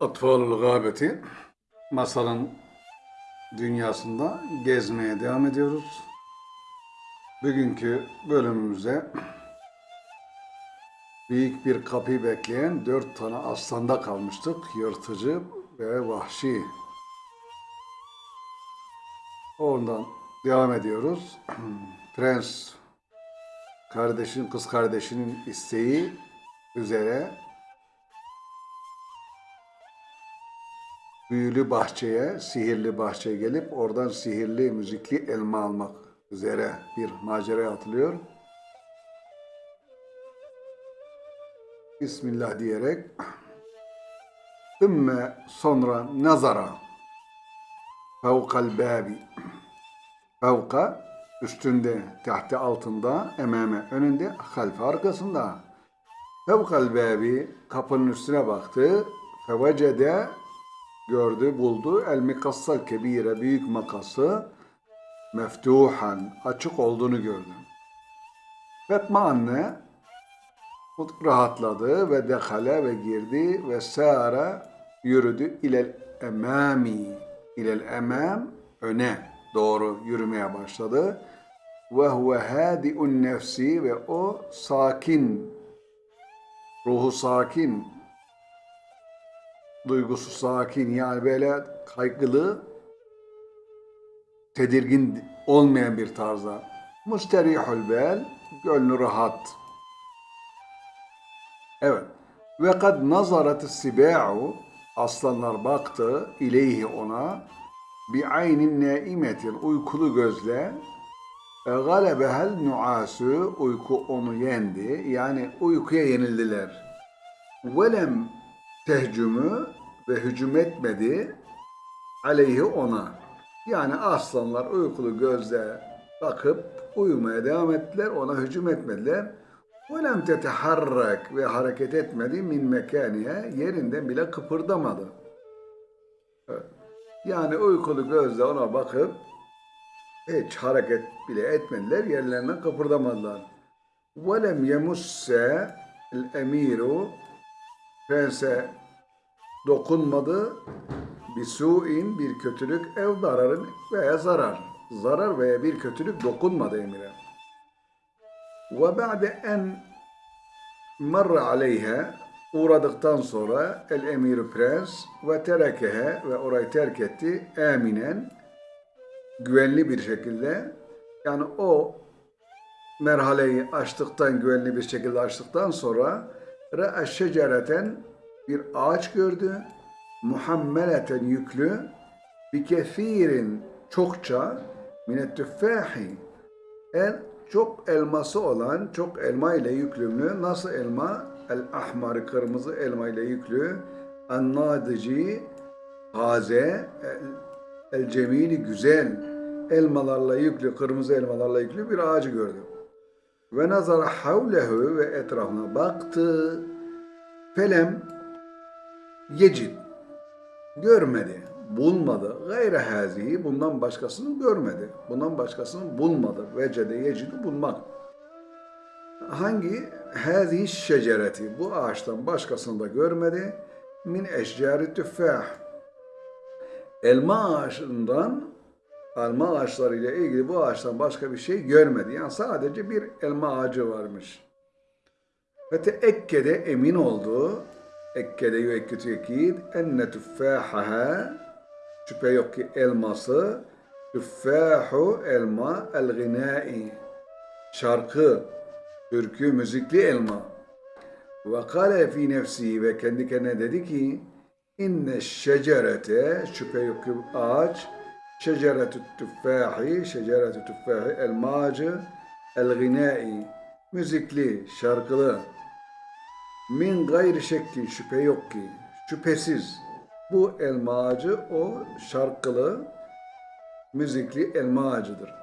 Atfalul Gâbeti masalın dünyasında gezmeye devam ediyoruz. Bugünkü bölümümüze büyük bir kapıyı bekleyen dört tane aslanda kalmıştık. Yırtıcı ve vahşi. Oradan devam ediyoruz. Prens kardeşin, kız kardeşinin isteği üzere büyülü bahçeye, sihirli bahçeye gelip oradan sihirli müzikli elma almak üzere bir maceraya atılıyor. Bismillah diyerek Ümme sonra nazara fevkal babi fevka üstünde, tahti altında, emame önünde, halfe arkasında. Fevkal babi kapının üstüne baktı. Fevecede gördü, buldu. El mikassal kebire, büyük makası meftuhan, açık olduğunu gördü. Fatma anne rahatladı ve dekale ve girdi ve sara yürüdü ilel emami, ilel emam öne doğru yürümeye başladı. Ve huve hadi'un nefsi ve o sakin, ruhu sakin, duygusu sakin yani böyle kaygılı, tedirgin olmayan bir tarzda. Müsterihul bel, gönlü rahat. Evet. Ve kad nazaret siba'u, aslanlar baktı ileyhi ona, bi aynin naimetin, uykulu gözle, e, galebehel nuasu, uyku onu yendi, yani uykuya yenildiler. Velem tehcümü ve hücum etmedi aleyhi ona. Yani aslanlar uykulu gözle bakıp uyumaya devam ettiler, ona hücum etmediler. وَلَمْ تَتَحَرَّكْ ve hareket etmedi min mekaniye yerinden bile kıpırdamadı. Evet. Yani uykulu gözle ona bakıp hiç hareket bile etmediler, yerlerinden kıpırdamadılar. وَلَمْ يَمُسَّ الْاَم۪يرُ Prense dokunmadı bir suin bir kötülük ev zararın veya zarar. Zarar veya bir kötülük dokunmadı emire. Ve ba'de en marra aleyha uğradıktan sonra el emiru prens ve terekehe ve orayı terk etti eminen güvenli bir şekilde yani o merhaleyi açtıktan güvenli bir şekilde açtıktan sonra re'e şecereten bir ağaç gördü muhammeleten yüklü bir kefirin çokça minet tüffahi en çok elması olan, çok elma ile yüklü nasıl elma? El ahmar, kırmızı elma ile yüklü. En nadici, taze, el, el güzel elmalarla yüklü, kırmızı elmalarla yüklü bir ağacı gördü. Ve nazara havlehu ve etrafına baktı. Felem yecid. Görmedi bulmadı. Gayre hazihi bundan başkasını görmedi. Bundan başkasını bulmadı. Vecede yecidu bulmak. Hangi? Hazihi şecereti. Bu ağaçtan başkasını da görmedi. Min eşcari tüffah. Elma ağaçından elma ağaçlarıyla ilgili bu ağaçtan başka bir şey görmedi. Yani sadece bir elma ağacı varmış. Ve teekkede emin oldu. Ekkede yüekkütü ekid enne tüffahaha Şüphe yok ki elması. Tüffahu elma el gınai şarkı, türkü, müzikli elma. Ve kale fi nefsi ve kendi kendine dedi ki inne şecerete. Şüphe yok ki ağaç. Şeceretü tüffahi şeceretü tüffahi elmacı el müzikli, şarkılı min gayri şekki şüphe yok ki şüphesiz bu elma ağacı o şarkılı, müzikli elma ağacıdır.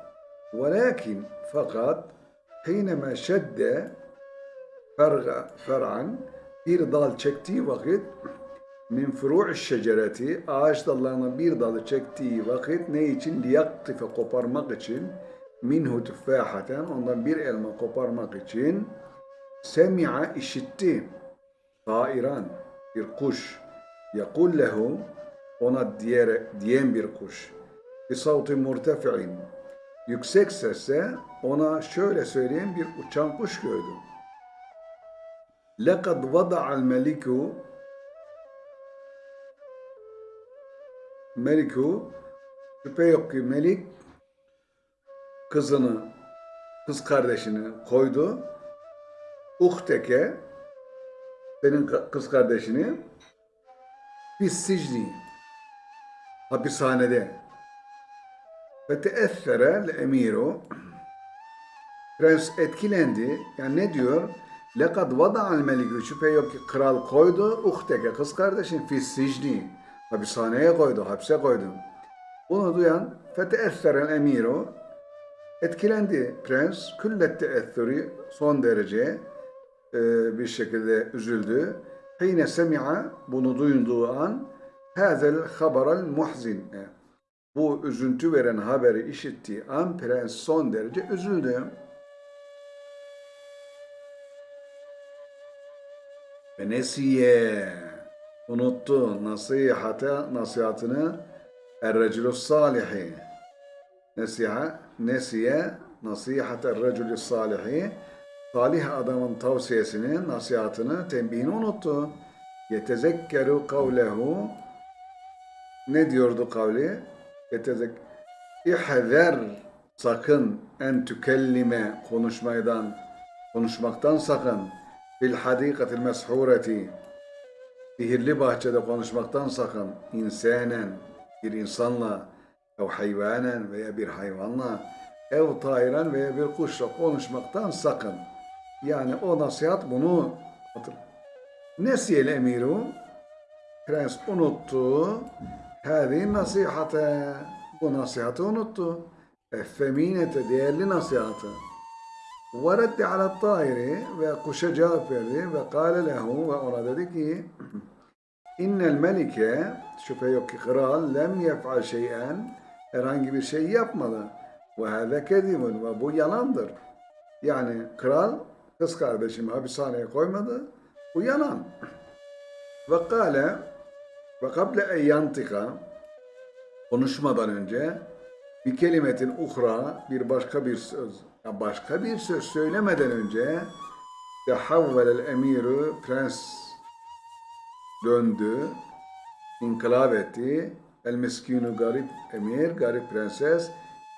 Velakin fakat hineme şedde ferga, fer'an bir dal çektiği vakit min furu'i şecereti ağaç dallarından bir dalı çektiği vakit ne için liyaktife koparmak için minhu tüffahaten ondan bir elma koparmak için semi'a işitti tairan bir kuş يقول له ona diğer, diyen bir kuş bir savti murtefi'in yüksek sesle ona şöyle söyleyen bir uçan kuş gördüm. لَقَدْ وَضَعَ الْمَلِكُ Meliku şüphe yok ki Melik kızını, kız kardeşini koydu. Uhteke senin kız kardeşini sicni hapishanede ve teessere emiru prens etkilendi. Yani ne diyor? Lekad vada'al melikü şüphe yok ki kral koydu uhteke kız kardeşin fi sicni hapishaneye koydu, hapse koydu. Bunu duyan feteesseren emiru etkilendi prens. Küllet teessürü son derece e, bir şekilde üzüldü. Hine semi'a bunu duyduğu an hazel haberal muhzin. E, Bu üzüntü veren haberi işittiği an prens son derece üzüldü. Ve nesiye unuttu nasihate nasihatını er-recülü salihi nesiha nesiye nasihate er-recülü salihi salih adamın tavsiyesini, nasihatını, tembihini unuttu. Yetezekkeru kavlehu ne diyordu kavli? Yetezek İhzer sakın en tükellime konuşmaydan konuşmaktan sakın fil hadikatil meshureti sihirli bahçede konuşmaktan sakın insanen bir insanla ev hayvanen veya bir hayvanla ev tayran veya bir kuşla konuşmaktan sakın. Yani o nasihat bunu hatır. Nesiyel emiru prens unuttu hâzi nasihate bu nasihatı unuttu. Effeminete değerli nasihatı. Ve reddi ala tairi ve kuşa cevap verdi ve kâle lehu ve ona dedi ki innel melike şüphe yok ki kral lem yef'al şeyen herhangi bir şey yapmadı. Ve hâve kedibun ve bu yalandır. Yani kral kız kardeşimi hapishaneye koymadı. Bu yalan. Ve kâle ve kable en yantika konuşmadan önce bir kelimetin uhra bir başka bir söz ya başka bir söz söylemeden önce tehavvelel emiru prens döndü inkılap etti el miskinu garip emir garip prenses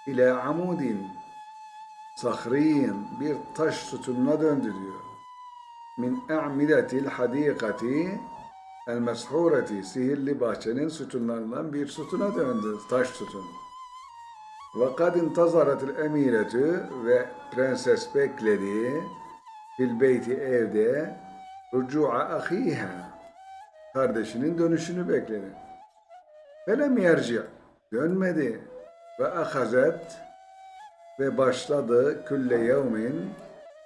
ile amudin sahriyin bir taş sütununa döndü diyor. Min a'midetil hadikati el meshureti sihirli bahçenin sütunlarından bir sütuna döndü taş sütun ve kad intazaretil emiretü ve prenses bekledi fil beyti evde rucu'a ahiha kardeşinin dönüşünü bekledi. Felem yerci dönmedi. Ve ahazet ve başladı külle yevmin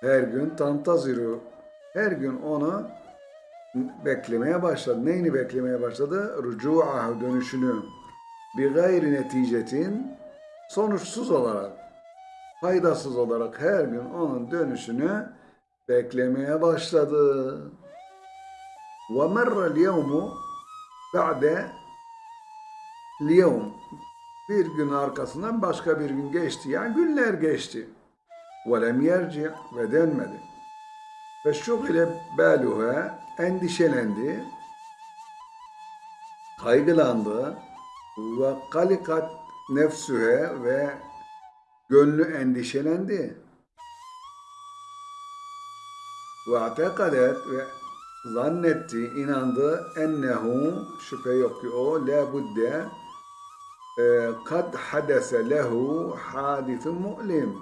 her gün tantaziru her gün onu beklemeye başladı. Neyini beklemeye başladı? Rucu'ahu dönüşünü bir gayri neticetin sonuçsuz olarak faydasız olarak her gün onun dönüşünü beklemeye başladı. ومر اليوم بعد اليوم bir gün arkasından başka bir gün geçti. Yani günler geçti. وَلَمْ يَرْجِعْ ve dönmedi. Ve şugile beluha endişelendi, kaygılandı ve kalikat nefsühe ve gönlü endişelendi. Ve atekadet ve zannetti, inandı ennehu şüphe yok ki o la budde e, kad hadese lehu hadithun mu'lim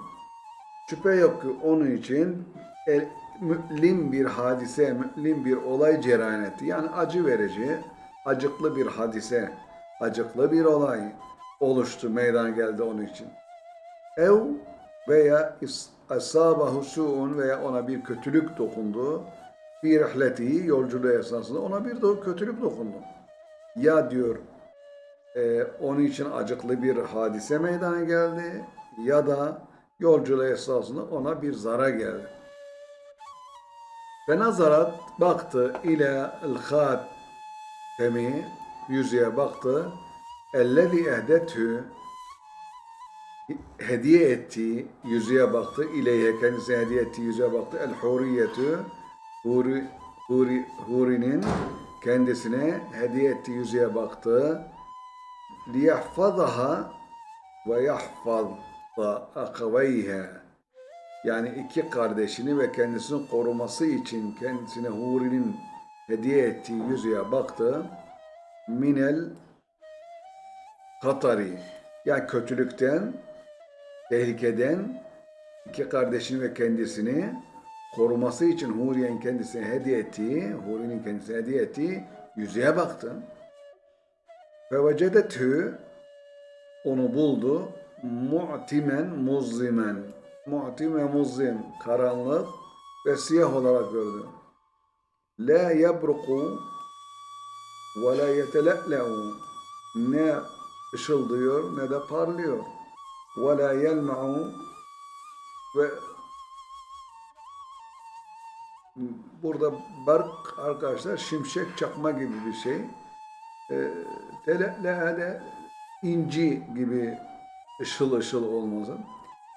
şüphe yok ki onun için el, mü'lim bir hadise, mü'lim bir olay cereyan etti. Yani acı verici, acıklı bir hadise, acıklı bir olay oluştu, meydana geldi onun için. Ev veya asabahu su'un veya ona bir kötülük dokundu. Bir rihleti yolculuğu esnasında ona bir kötülük dokundu. Ya diyor e, onun için acıklı bir hadise meydana geldi ya da yolculuğu esnasında ona bir zarar geldi. Ve nazarat baktı ile el-hat Temi yüzüğe baktı. Ellezî ehdethü hediye ettiği yüzüğe baktı. İleyhe kendisine hediye ettiği yüzüğe baktı. El huriyetü huri, huri, hurinin kendisine hediye ettiği yüzüğe baktı. Liyahfazaha ve yahfaz akaveyha yani iki kardeşini ve kendisini koruması için kendisine Huri'nin hediye ettiği yüzüğe baktı. Minel Katari yani kötülükten, tehlikeden iki kardeşini ve kendisini koruması için Huri'nin kendisine hediye ettiği, Huri'nin kendisine hediye ettiği yüzüğe baktı. Ve vecedetü onu buldu. Mu'timen muzlimen. Mu'tim ve. Karanlık ve siyah olarak gördü. La yebruku ve la yetelele'u. Ne ışıldıyor ne de parlıyor. Ve la yelma'u ve burada bark arkadaşlar şimşek çakma gibi bir şey. E, Tele'le inci gibi ışıl ışıl olmasın.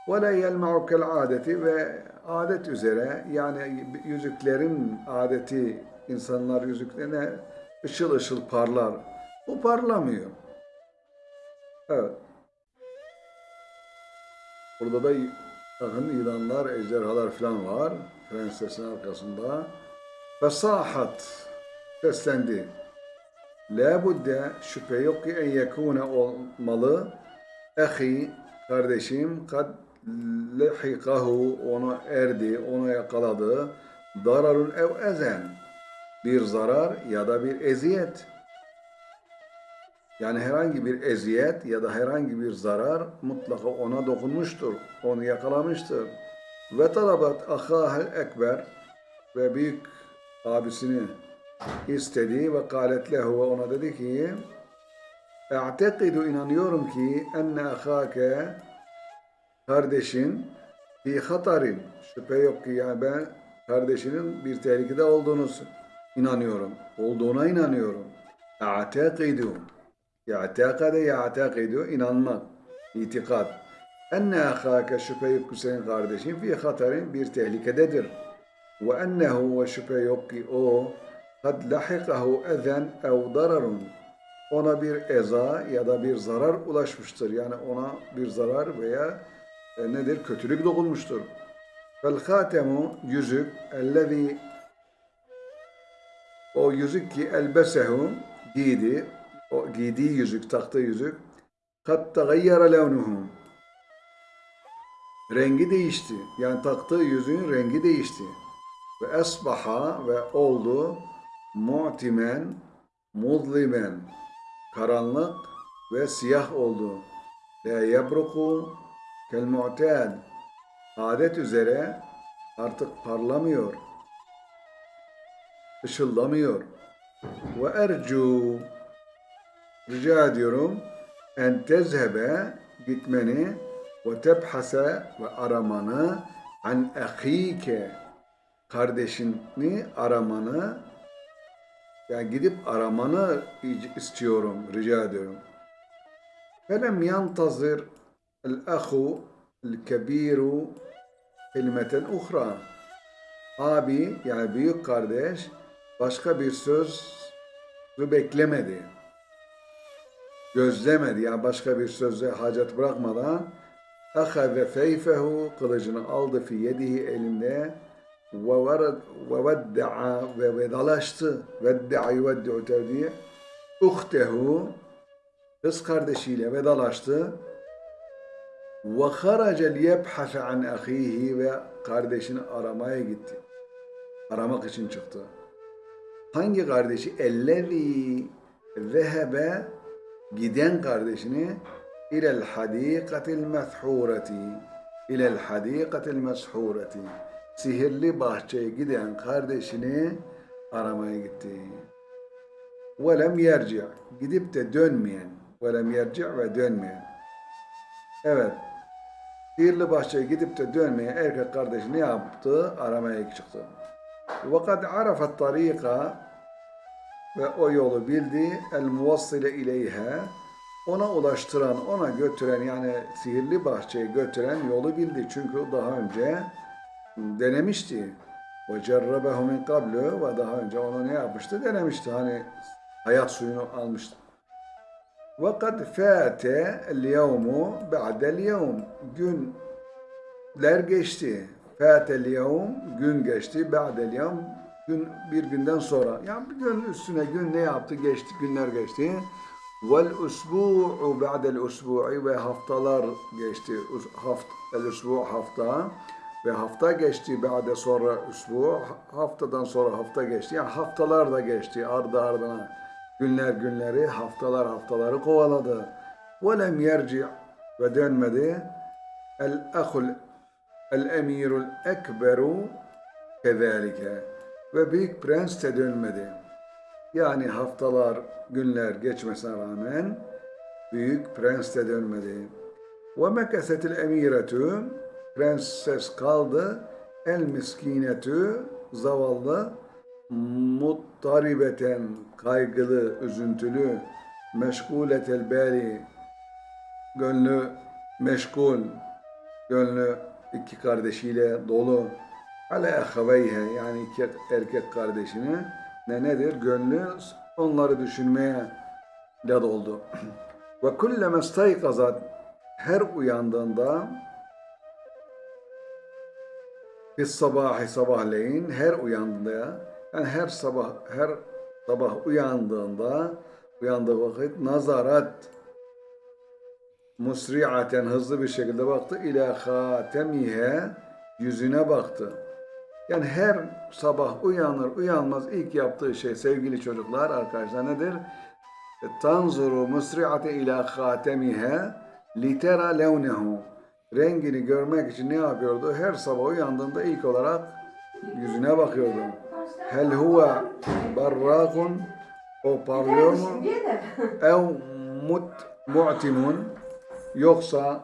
Ve la yelma'u kel adeti ve adet üzere yani yüzüklerin adeti insanlar yüzüklerine ışıl ışıl parlar. Bu parlamıyor. Evet. Burada da bakın yılanlar, ejderhalar falan var. Prensesin arkasında. Fesahat seslendi. La budde şüphe yok ki en yekune olmalı. Ehi kardeşim kad lehikahu onu erdi, onu yakaladı. Dararun ev ezen bir zarar ya da bir eziyet. Yani herhangi bir eziyet ya da herhangi bir zarar mutlaka ona dokunmuştur. Onu yakalamıştır. Ve talabat ahahel ekber ve büyük abisini istedi ve kalet lehu ve ona dedi ki E'tekidu inanıyorum ki enne ahake kardeşin fi hatarin şüphe yok ki yani ben kardeşinin bir tehlikede olduğunu inanıyorum. Olduğuna inanıyorum. E'tekidu Ya'tekade ya'tekidu inanmak, itikat. Enne ahake şüphe yok ki senin kardeşin fi hatarin bir tehlikededir. Ennehu ve şüphe yok ki o kad lahikahu ezen ev dararun ona bir eza ya da bir zarar ulaşmıştır. Yani ona bir zarar veya e, nedir? Kötülük dokunmuştur. Fel hatemu yüzük ellezî o yüzük ki elbesehu giydi. O giydiği yüzük, taktığı yüzük kad tegayyara levnuhu rengi değişti. Yani taktığı yüzüğün rengi değişti. Ve esbaha ve oldu mu'timen muzlimen karanlık ve siyah oldu. La yebruku kel mu'tad adet üzere artık parlamıyor. ışıldamıyor. Ve ercu rica ediyorum en tezhebe gitmeni ve tebhase ve aramanı an ahike kardeşini aramanı yani gidip aramanı istiyorum, rica ediyorum. Felem yantazir el-ahu el-kebiru kelimeten uhra. Abi yani büyük kardeş başka bir söz beklemedi. Gözlemedi yani başka bir sözle hacet bırakmadan ahaze feyfehu kılıcını aldı fi yedihi elinde ve vedda'a ve vedalaştı. Vedda'a yuveddi'u tevdiye. Uhtehu kız kardeşiyle vedalaştı. Ve haraca liyebhase an ahihi ve kardeşini aramaya gitti. Aramak için çıktı. Hangi kardeşi? Ellezî zehebe giden kardeşini ilel hadikatil methureti ilel hadikatil meshureti sihirli bahçeye giden kardeşini aramaya gitti. Velem yerci gidip de dönmeyen velem yerci ve dönmeyen evet sihirli bahçeye gidip de dönmeyen erkek kardeşi ne yaptı? Aramaya çıktı. Ve kad arafet tarika ve o yolu bildi. El muvassile ona ulaştıran, ona götüren yani sihirli bahçeye götüren yolu bildi. Çünkü daha önce denemişti. Ve cerrabehu min qablu ve daha önce onu ne yapmıştı? Denemişti. Hani hayat suyunu almıştı. Ve kad fâte el-yevmu ba'del yevm. Günler geçti. Fâtel yevm gün geçti. Ba'del yevm gün bir günden sonra. Yani bir gün üstüne gün ne yaptı? Geçti, günler geçti. Vel usbu'u ba'del usbu'i ve haftalar geçti. Haft, el usbu hafta ve hafta geçti ba'de sonra usbu haftadan sonra hafta geçti. Yani haftalar da geçti ardı ardına. Günler günleri, haftalar haftaları kovaladı. Lem yerci ve dönmedi. El ahul el emirul ekberu kezalike. Ve büyük prens de dönmedi. Yani haftalar, günler geçmesine rağmen büyük prens de dönmedi. Ve mekesetil emiretu prenses kaldı. El miskinetu zavallı muttaribeten kaygılı, üzüntülü meşguletel beli gönlü meşgul gönlü iki kardeşiyle dolu ale ahaveyhe yani iki erkek kardeşini ne nedir? Gönlü onları düşünmeye de doldu. Ve kulleme staykazat her uyandığında Biz sabahı sabahleyin her uyandığında yani her sabah her sabah uyandığında uyandığı vakit nazarat musri'aten hızlı bir şekilde baktı ila hatemihe yüzüne baktı. Yani her sabah uyanır uyanmaz ilk yaptığı şey sevgili çocuklar arkadaşlar nedir? Tanzuru musri'ate ila hatemihe litera levnehu rengini görmek için ne yapıyordu? Her sabah uyandığında ilk olarak yüzüne bakıyordu. Hel huve barrakun o parlıyor mu? Ev mut mu'timun yoksa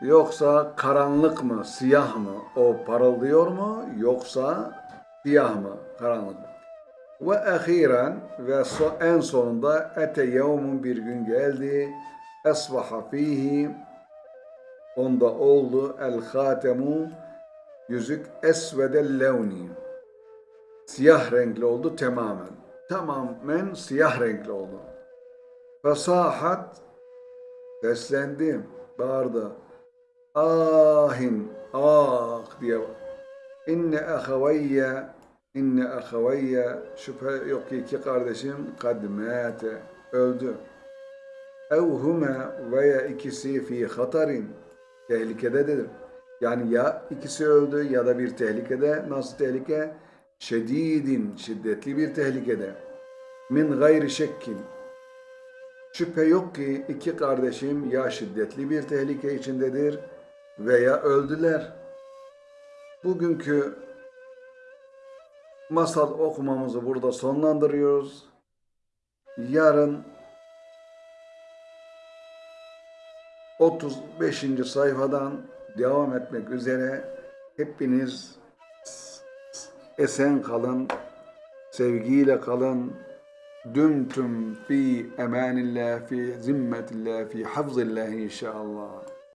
yoksa karanlık mı, siyah mı? O parıldıyor mu yoksa siyah mı, karanlık mı? Ve ahiren ve en sonunda ete yevmun bir gün geldi. Esbaha fihi onda oldu el hatemu yüzük esvedel levni. Siyah renkli oldu tamamen. Tamamen siyah renkli oldu. Fesahat seslendi bağırdı. Ahin ah diye. İnne ahavayye inne ahavayye şüphe yok ki iki kardeşim kad mâte öldü. Ev huma veya ikisi fi hatarin tehlikededir. Yani ya ikisi öldü ya da bir tehlikede. Nasıl tehlike? Şedidin, şiddetli bir tehlikede. Min gayri şekkin. Şüphe yok ki iki kardeşim ya şiddetli bir tehlike içindedir veya öldüler. Bugünkü masal okumamızı burada sonlandırıyoruz. Yarın 35. sayfadan devam etmek üzere hepiniz esen kalın, sevgiyle kalın. Dümtüm fi emanillah, fi zimmetillah, fi hafzillah inşallah.